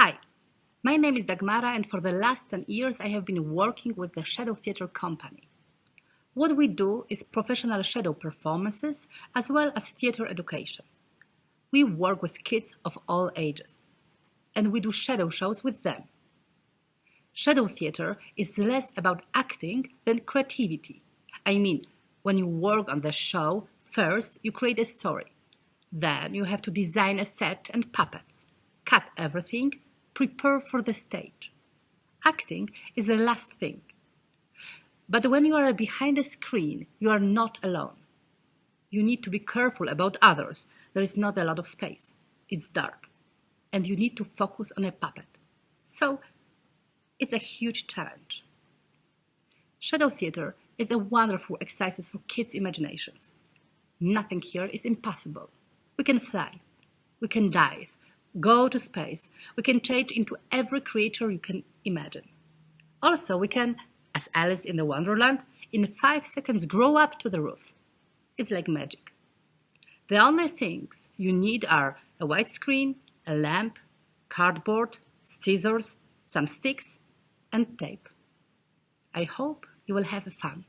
Hi, my name is Dagmara and for the last 10 years I have been working with the Shadow Theatre Company. What we do is professional shadow performances as well as theatre education. We work with kids of all ages and we do shadow shows with them. Shadow theatre is less about acting than creativity. I mean, when you work on the show, first you create a story. Then you have to design a set and puppets, cut everything, prepare for the stage. Acting is the last thing. But when you are behind the screen, you are not alone. You need to be careful about others. There is not a lot of space. It's dark. And you need to focus on a puppet. So it's a huge challenge. Shadow theater is a wonderful exercise for kids' imaginations. Nothing here is impossible. We can fly. We can dive go to space, we can change into every creature you can imagine. Also, we can, as Alice in the Wonderland, in five seconds grow up to the roof. It's like magic. The only things you need are a white screen, a lamp, cardboard, scissors, some sticks, and tape. I hope you will have fun.